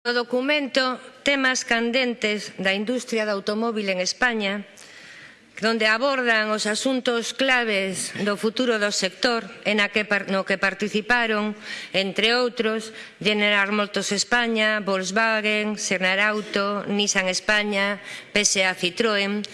O documento temas candentes da industria do automóvil en España, donde abordan os asuntos claves do futuro do sector en a que, no que participaron, entre outros, General Motors España, Volkswagen, Senar Auto, Nissan España, PSA Citroën,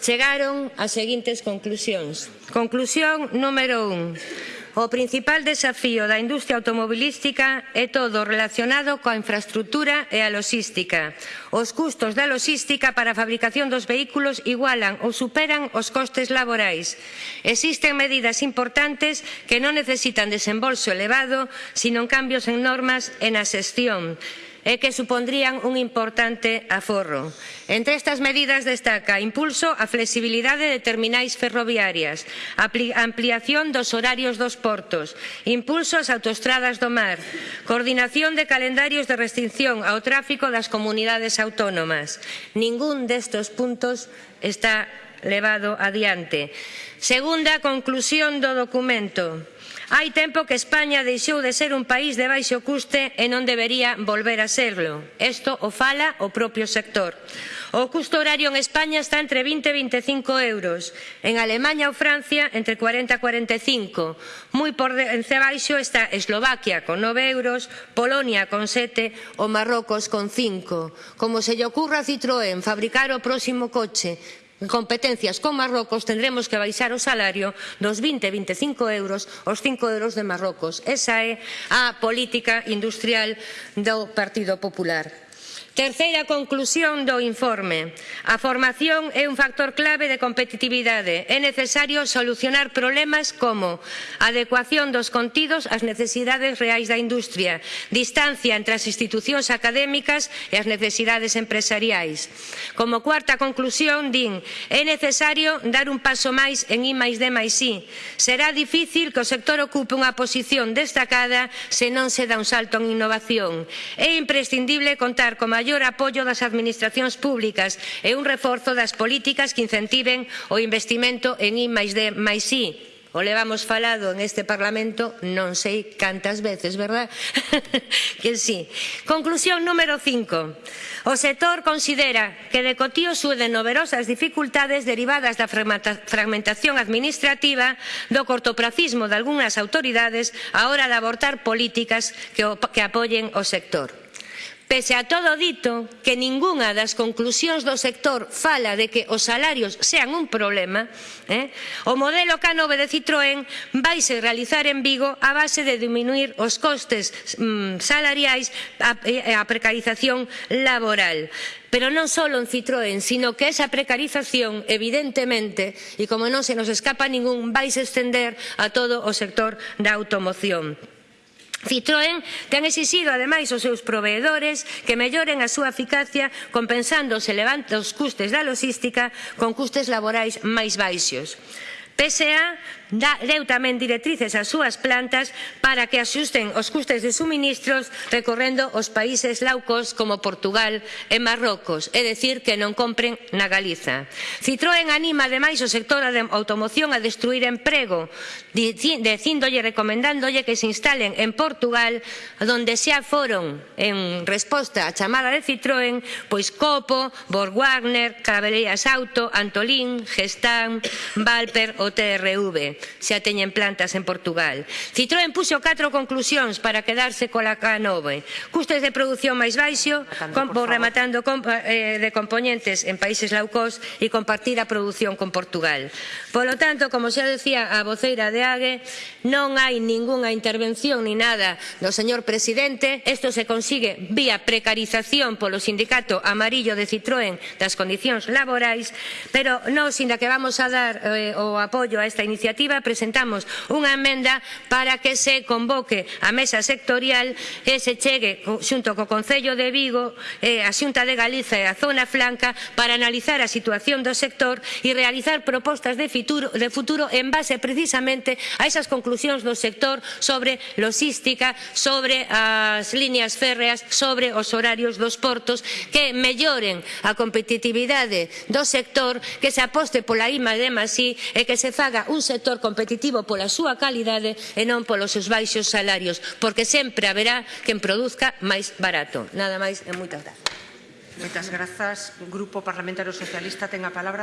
chegaron ás seguintes conclusións. Conclusión número 1. O principal desafío da industria automobilística é todo relacionado coa infraestructura e a logística. Os custos da logística para a fabricación dos vehículos igualan ou superan os costes laborais. Existen medidas importantes que non necesitan desembolso elevado, sino cambios en normas e na xestión e que supondrían un importante aforro. Entre estas medidas destaca impulso á flexibilidade de terminais ferroviarias, ampliación dos horarios dos portos, impulso ás autoestradas do mar, coordinación de calendarios de restricción ao tráfico das comunidades autónomas. Ningún destes puntos está levado adiante. Segunda conclusión do documento. Hai tempo que España deixou de ser un país de baixo custe e non debería volver a serlo. Isto o fala o propio sector. O custo horario en España está entre 20 e 25 euros. En Alemanha ou Francia entre 40 e 45. Moi por debaixo está Eslovaquia con 9 euros, Polonia con 7 ou Marrocos con 5. Como se lle ocurra a Citroën fabricar o próximo coche competencias con Marrocos tendremos que baixar o salario dos 20-25 euros aos 5 euros de Marrocos. Esa é a política industrial do Partido Popular. Terceira conclusión do informe. A formación é un factor clave de competitividade. É necesario solucionar problemas como adecuación dos contidos ás necesidades reais da industria, distancia entre as institucións académicas e as necesidades empresariais. Como cuarta conclusión, din, é necesario dar un paso máis en I máis D máis I. Será difícil que o sector ocupe unha posición destacada se non se dá un salto en innovación. É imprescindible contar con maior maior apoio das administracións públicas e un reforzo das políticas que incentiven o investimento en I máis D máis I. O levamos falado en este Parlamento non sei cantas veces, verdad? que sí. Conclusión número 5. O sector considera que de cotío sude numerosas dificultades derivadas da fragmentación administrativa do cortopracismo de algunhas autoridades a hora de abortar políticas que, que apoien o sector. Pese a todo dito, que ningunha das conclusións do sector fala de que os salarios sean un problema, eh? o modelo K9 de Citroën vaise realizar en Vigo a base de diminuir os costes mm, salariais e a, eh, a precarización laboral pero non só en Citroën, sino que esa precarización, evidentemente, e como non se nos escapa ningún, vai se estender a todo o sector da automoción. Citroën ten exixido ademais aos seus proveedores que melloren a súa eficacia compensando os elevantes custes da logística con custes laborais máis baixos. PSA deu tamén directrices ás súas plantas para que axusten os custes de suministros recorrendo os países laucos como Portugal e Marrocos, é dicir, que non compren na Galiza. Citroën anima ademais o sector da automoción a destruir emprego, dicíndolle, recomendándolle que se instalen en Portugal, onde xa foron en resposta á chamada de Citroën, pois Copo, Borgwarner, Cabelleras Auto, Antolín, Gestán, Valper ou TRV xa teñen plantas en Portugal. Citroën puxo catro conclusións para quedarse cola K9. Custes de produción máis baixo, com, vou rematando com, eh, de componentes en países low cost e compartir a produción con Portugal. Polo tanto, como xa decía a voceira de AGE, non hai ningunha intervención ni nada do señor presidente. Isto se consigue vía precarización polo sindicato amarillo de Citroën das condicións laborais, pero non, sinda que vamos a dar eh, o apoio a esta iniciativa, presentamos unha emenda para que se convoque a mesa sectorial e se chegue xunto co Concello de Vigo, e a Xunta de Galiza e a Zona Franca para analizar a situación do sector e realizar propostas de futuro, de futuro en base precisamente a esas conclusións do sector sobre logística, sobre as líneas férreas, sobre os horarios dos portos, que melloren a competitividade do sector, que se aposte pola IMA de Masí e que se faga un sector competitivo pola súa calidade e non polos seus baixos salarios, porque sempre haberá quen produzca máis barato. Nada máis e moitas grazas. Moitas grazas. Grupo Parlamentario Socialista ten a palabra.